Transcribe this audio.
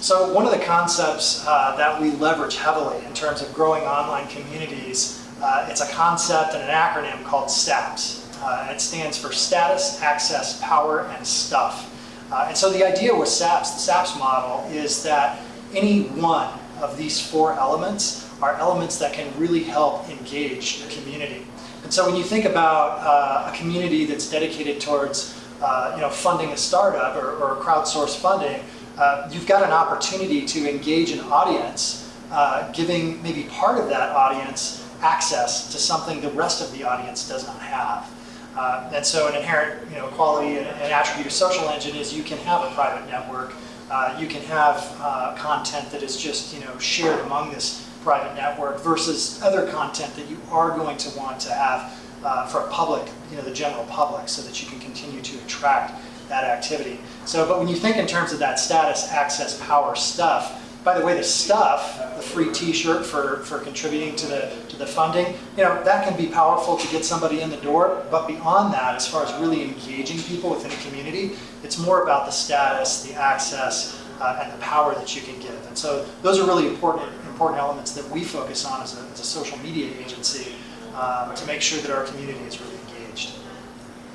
So one of the concepts uh, that we leverage heavily in terms of growing online communities, uh, it's a concept and an acronym called SAPS. Uh, it stands for Status, Access, Power, and Stuff. Uh, and so the idea with SAPS, the SAPS model, is that any one of these four elements are elements that can really help engage the community. And so when you think about uh, a community that's dedicated towards uh, you know, funding a startup or, or crowdsourced funding, uh, you've got an opportunity to engage an audience, uh, giving maybe part of that audience access to something the rest of the audience does not have. Uh, and so an inherent you know, quality and, and, attribute of social engine is you can have a private network, uh, you can have uh, content that is just you know, shared among this private network versus other content that you are going to want to have for a public, you know, the general public so that you can continue to attract that activity. So, but when you think in terms of that status, access, power, stuff, by the way, the stuff, the free t-shirt for, for contributing to the, to the funding, you know, that can be powerful to get somebody in the door, but beyond that, as far as really engaging people within a community, it's more about the status, the access, uh, and the power that you can give. And so those are really important, important elements that we focus on as a, as a social media agency um, to make sure that our community is really engaged.